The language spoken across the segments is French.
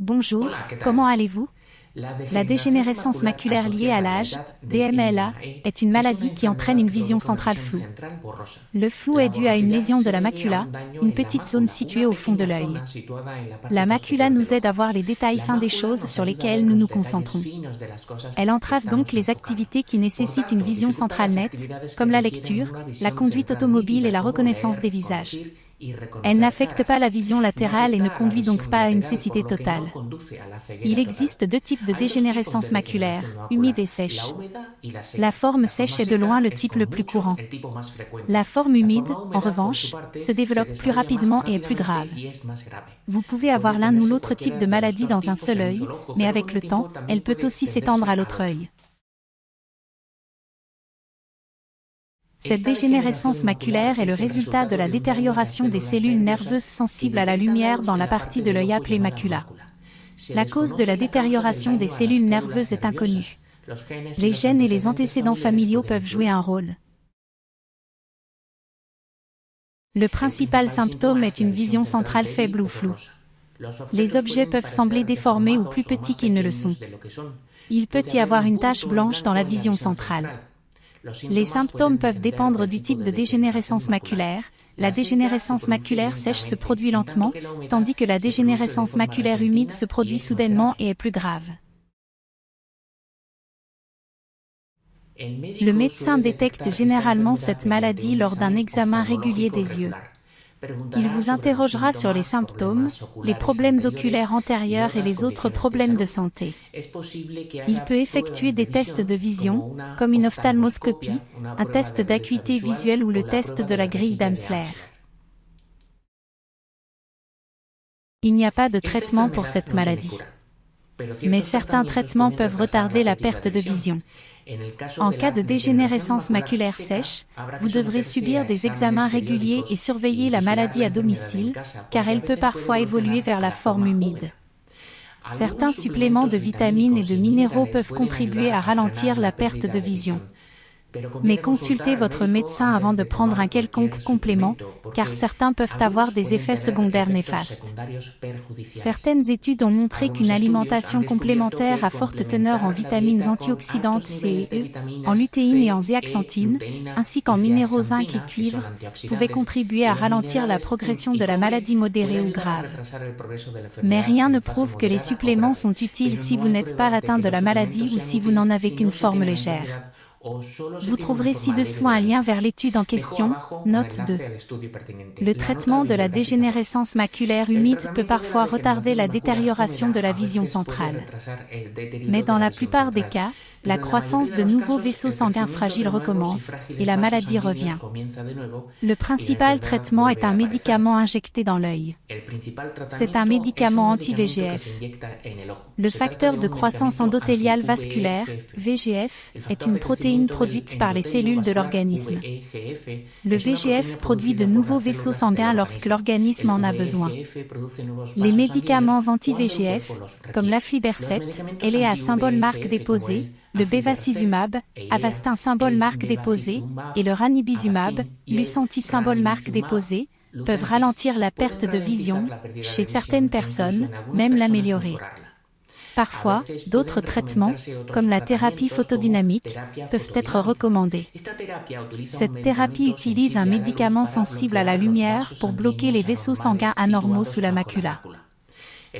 Bonjour, comment allez-vous? La dégénérescence maculaire liée à l'âge, DMLA, est une maladie qui entraîne une vision centrale floue. Le flou est dû à une lésion de la macula, une petite zone située au fond de l'œil. La macula nous aide à voir les détails fins des choses sur lesquelles nous nous concentrons. Elle entrave donc les activités qui nécessitent une vision centrale nette, comme la lecture, la conduite automobile et la reconnaissance des visages. Elle n'affecte pas la vision latérale et ne conduit donc pas à une cécité totale. Il existe deux types de dégénérescence maculaire, humide et sèche. La forme sèche est de loin le type le plus courant. La forme humide, en revanche, se développe plus rapidement et est plus grave. Vous pouvez avoir l'un ou l'autre type de maladie dans un seul œil, mais avec le temps, elle peut aussi s'étendre à l'autre œil. Cette dégénérescence maculaire est le résultat de la détérioration des cellules nerveuses sensibles à la lumière dans la partie de l'œil appelée macula. La cause de la détérioration des cellules nerveuses est inconnue. Les gènes et les antécédents familiaux peuvent jouer un rôle. Le principal symptôme est une vision centrale faible ou floue. Les objets peuvent sembler déformés ou plus petits qu'ils ne le sont. Il peut y avoir une tache blanche dans la vision centrale. Les symptômes peuvent dépendre du type de dégénérescence maculaire. La dégénérescence maculaire sèche se produit lentement, tandis que la dégénérescence maculaire humide se produit soudainement et est plus grave. Le médecin détecte généralement cette maladie lors d'un examen régulier des yeux. Il vous interrogera sur les symptômes, les problèmes oculaires antérieurs et les autres problèmes de santé. Il peut effectuer des tests de vision, comme une ophtalmoscopie, un test d'acuité visuelle ou le test de la grille d'Amsler. Il n'y a pas de traitement pour cette maladie. Mais certains traitements peuvent retarder la perte de vision. En cas de dégénérescence maculaire sèche, vous devrez subir des examens réguliers et surveiller la maladie à domicile, car elle peut parfois évoluer vers la forme humide. Certains suppléments de vitamines et de minéraux peuvent contribuer à ralentir la perte de vision. Mais consultez votre médecin avant de prendre un quelconque complément, car certains peuvent avoir des effets secondaires néfastes. Certaines études ont montré qu'une alimentation complémentaire à forte teneur en vitamines antioxydantes C et E, en lutéine et en zéaxanthine, ainsi qu'en minéraux zinc et cuivre, pouvait contribuer à ralentir la progression de la maladie modérée ou grave. Mais rien ne prouve que les suppléments sont utiles si vous n'êtes pas atteint de la maladie ou si vous n'en avez qu'une forme légère. Vous trouverez ci-dessous un lien vers l'étude en question, note 2. Le traitement de la dégénérescence maculaire humide peut parfois retarder la détérioration de la vision centrale. Mais dans la plupart des cas, la croissance de nouveaux vaisseaux sanguins fragiles recommence et la maladie revient. Le principal traitement est un médicament injecté dans l'œil. C'est un médicament anti-VGF. Le facteur de croissance endothéliale vasculaire, VGF, est une protéine produite par les cellules de l'organisme. Le VGF produit de nouveaux vaisseaux sanguins lorsque l'organisme en a besoin. Les médicaments anti-VGF, comme l'aflibercept, à symbole marque déposé, le bevacizumab, Avastin symbole marque déposé, et le ranibizumab, Lucentis symbole marque déposé, peuvent ralentir la perte de vision, chez certaines personnes, même l'améliorer. Parfois, d'autres traitements, comme la thérapie photodynamique, peuvent être recommandés. Cette thérapie utilise un médicament sensible à la lumière pour bloquer les vaisseaux sanguins anormaux sous la macula.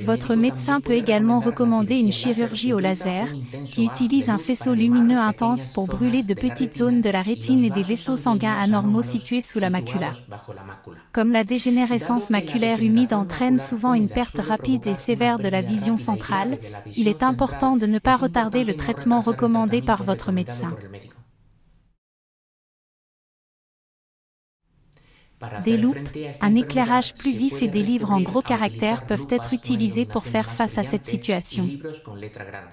Votre médecin peut également recommander une chirurgie au laser, qui utilise un faisceau lumineux intense pour brûler de petites zones de la rétine et des vaisseaux sanguins anormaux situés sous la macula. Comme la dégénérescence maculaire humide entraîne souvent une perte rapide et sévère de la vision centrale, il est important de ne pas retarder le traitement recommandé par votre médecin. Des loupes, un éclairage plus vif et des livres en gros caractères peuvent être utilisés pour faire face à cette situation.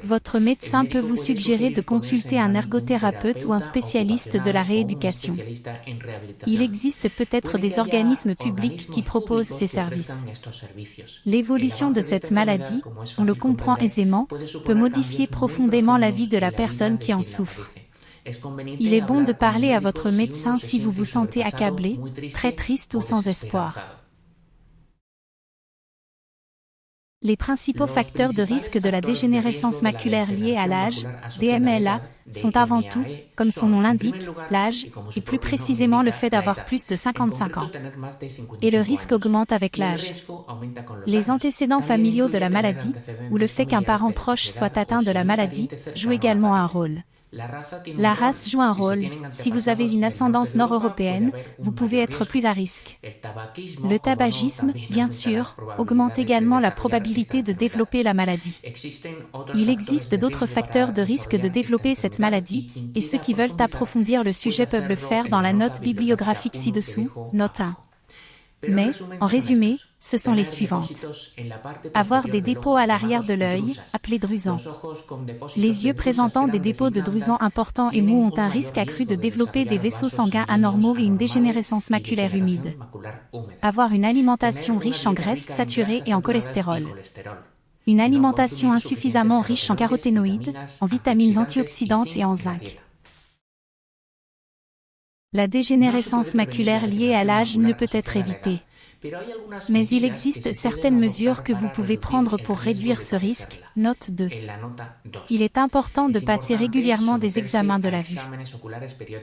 Votre médecin peut vous suggérer de consulter un ergothérapeute ou un spécialiste de la rééducation. Il existe peut-être des organismes publics qui proposent ces services. L'évolution de cette maladie, on le comprend aisément, peut modifier profondément la vie de la personne qui en souffre. Il est bon de parler à votre médecin si vous vous sentez accablé, très triste ou sans espoir. Les principaux facteurs de risque de la dégénérescence maculaire liée à l'âge, DMLA, sont avant tout, comme son nom l'indique, l'âge, et plus précisément le fait d'avoir plus de 55 ans. Et le risque augmente avec l'âge. Les antécédents familiaux de la maladie, ou le fait qu'un parent proche soit atteint de la maladie, jouent également un rôle. La race joue un rôle. Si vous avez une ascendance nord-européenne, vous pouvez être plus à risque. Le tabagisme, bien sûr, augmente également la probabilité de développer la maladie. Il existe d'autres facteurs de risque de développer cette maladie, et ceux qui veulent approfondir le sujet peuvent le faire dans la note bibliographique ci-dessous, note 1. Mais, en résumé, ce sont les suivantes. Avoir des dépôts à l'arrière de l'œil, appelés drusans. Les yeux présentant des dépôts de drusans importants et mous ont un risque accru de développer des vaisseaux sanguins anormaux et une dégénérescence maculaire humide. Avoir une alimentation riche en graisses saturées et en cholestérol. Une alimentation insuffisamment riche en caroténoïdes, en vitamines antioxydantes et en zinc. La dégénérescence maculaire liée à l'âge ne peut être évitée. Mais il existe certaines mesures que vous pouvez prendre pour réduire ce risque. Note 2. Il est important de passer régulièrement des examens de la vue.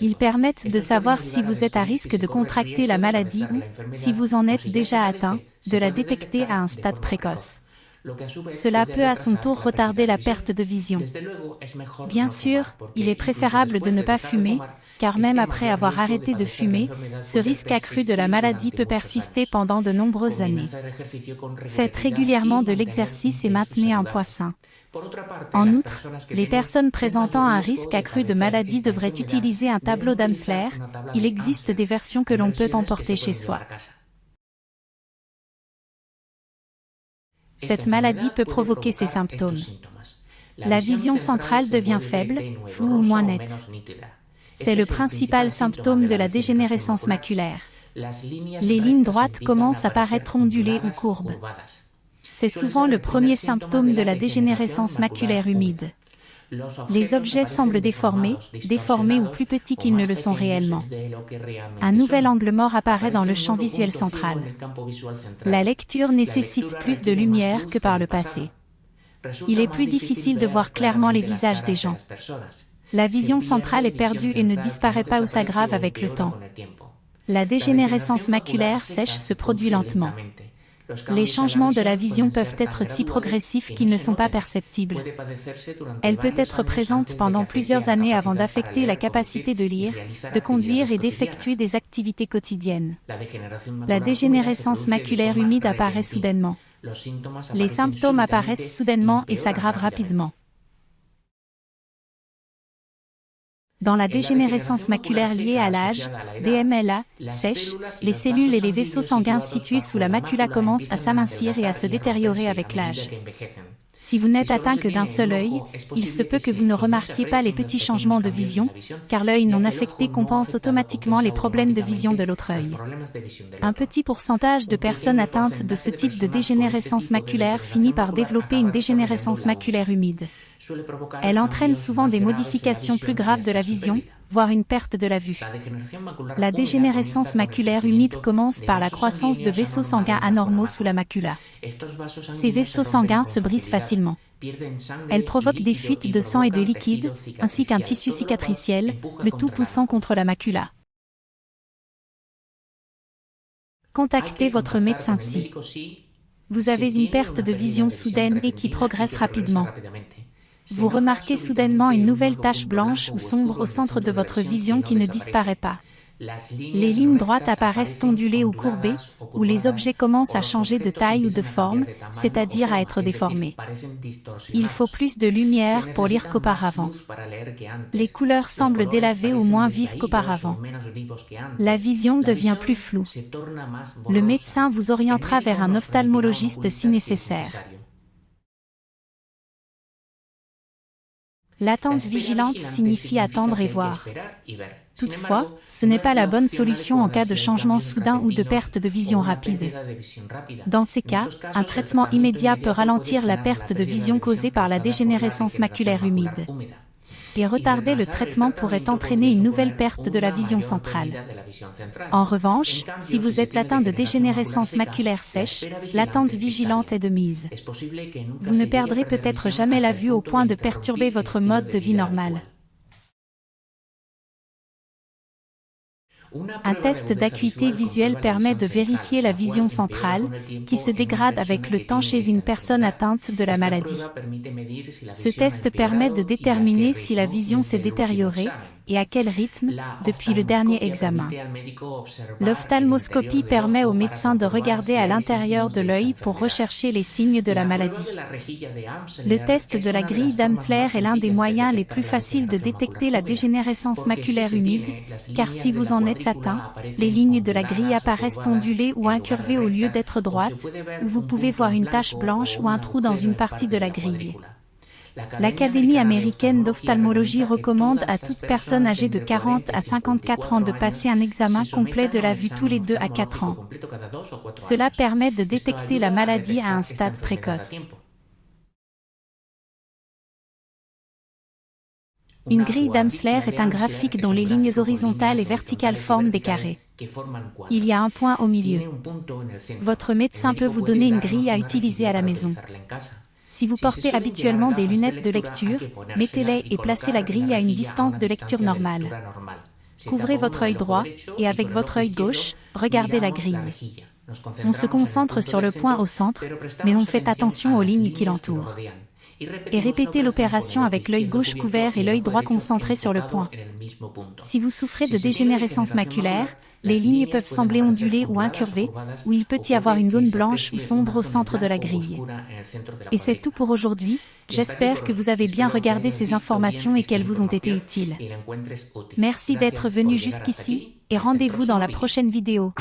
Ils permettent de savoir si vous êtes à risque de contracter la maladie ou, si vous en êtes déjà atteint, de la détecter à un stade précoce. Cela peut à son tour retarder la perte de vision. Bien sûr, il est préférable de ne pas fumer, car même après avoir arrêté de fumer, ce risque accru de la maladie peut persister pendant de nombreuses années. Faites régulièrement de l'exercice et maintenez un poids sain. En outre, les personnes présentant un risque accru de maladie devraient utiliser un tableau d'Amsler. Il existe des versions que l'on peut emporter chez soi. Cette maladie peut provoquer ces symptômes. La vision centrale devient faible, floue ou moins nette. C'est le principal symptôme de la dégénérescence maculaire. Les lignes droites commencent à paraître ondulées ou courbes. C'est souvent le premier symptôme de la dégénérescence maculaire humide. Les objets semblent déformés, déformés ou plus petits qu'ils ne le sont réellement. Un nouvel angle mort apparaît dans le champ visuel central. La lecture nécessite plus de lumière que par le passé. Il est plus difficile de voir clairement les visages des gens. La vision centrale est perdue et ne disparaît pas ou s'aggrave avec le temps. La dégénérescence maculaire sèche se produit lentement. Les changements de la vision peuvent être si progressifs qu'ils ne sont pas perceptibles. Elle peut être présente pendant plusieurs années avant d'affecter la capacité de lire, de conduire et d'effectuer des activités quotidiennes. La dégénérescence maculaire humide apparaît soudainement. Les symptômes apparaissent soudainement et s'aggravent rapidement. Dans la dégénérescence maculaire liée à l'âge, DMLA, sèche, les cellules et les vaisseaux sanguins situés sous la macula commencent à s'amincir et à se détériorer avec l'âge. Si vous n'êtes atteint que d'un seul œil, il se peut que vous ne remarquiez pas les petits changements de vision, car l'œil non affecté compense automatiquement les problèmes de vision de l'autre œil. Un petit pourcentage de personnes atteintes de ce type de dégénérescence maculaire finit par développer une dégénérescence maculaire humide. Elle entraîne souvent des modifications plus graves de la vision, voire une perte de la vue. La dégénérescence maculaire humide commence par la croissance de vaisseaux sanguins anormaux sous la macula. Ces vaisseaux sanguins se brisent facilement. Elle provoque des fuites de sang et de liquide, ainsi qu'un tissu cicatriciel, le tout poussant contre la macula. Contactez votre médecin si vous avez une perte de vision soudaine et qui progresse rapidement. Vous remarquez soudainement une nouvelle tache blanche ou sombre au centre de votre vision qui ne disparaît pas. Les lignes droites apparaissent ondulées ou courbées, ou les objets commencent à changer de taille ou de forme, c'est-à-dire à être déformés. Il faut plus de lumière pour lire qu'auparavant. Les couleurs semblent délavées ou moins vives qu'auparavant. La vision devient plus floue. Le médecin vous orientera vers un ophtalmologiste si nécessaire. L'attente vigilante signifie attendre et voir. Toutefois, ce n'est pas la bonne solution en cas de changement soudain ou de perte de vision rapide. Dans ces cas, un traitement immédiat peut ralentir la perte de vision causée par la dégénérescence maculaire humide. Et retarder le traitement pourrait entraîner une nouvelle perte de la vision centrale. En revanche, si vous êtes atteint de dégénérescence maculaire sèche, l'attente vigilante est de mise. Vous ne perdrez peut-être jamais la vue au point de perturber votre mode de vie normal. Un test d'acuité visuelle permet de vérifier la vision centrale, qui se dégrade avec le temps chez une personne atteinte de la maladie. Ce test permet de déterminer si la vision s'est détériorée et à quel rythme depuis le dernier examen. L'ophtalmoscopie permet au médecin de regarder à l'intérieur de l'œil pour rechercher les signes de la maladie. Le test de la grille d'Amsler est l'un des moyens les plus faciles de détecter la dégénérescence maculaire humide, car si vous en êtes atteint, les lignes de la grille apparaissent ondulées ou incurvées au lieu d'être droites, ou vous pouvez voir une tache blanche ou un trou dans une partie de la grille. L'Académie américaine d'ophtalmologie recommande à toute personne âgée de 40 à 54 ans de passer un examen complet de la vue tous les 2 à 4 ans. Cela permet de détecter la maladie à un stade précoce. Une grille d'Amsler est un graphique dont les lignes horizontales et verticales forment des carrés. Il y a un point au milieu. Votre médecin peut vous donner une grille à utiliser à la maison. Si vous portez habituellement des lunettes de lecture, mettez-les et placez la grille à une distance de lecture normale. Couvrez votre œil droit et avec votre œil gauche, regardez la grille. On se concentre sur le point au centre, mais on fait attention aux lignes qui l'entourent et répétez l'opération avec l'œil gauche couvert et l'œil droit concentré sur le point. Si vous souffrez de dégénérescence maculaire, les lignes peuvent sembler ondulées ou incurvées, ou il peut y avoir une zone blanche ou sombre au centre de la grille. Et c'est tout pour aujourd'hui, j'espère que vous avez bien regardé ces informations et qu'elles vous ont été utiles. Merci d'être venu jusqu'ici, et rendez-vous dans la prochaine vidéo.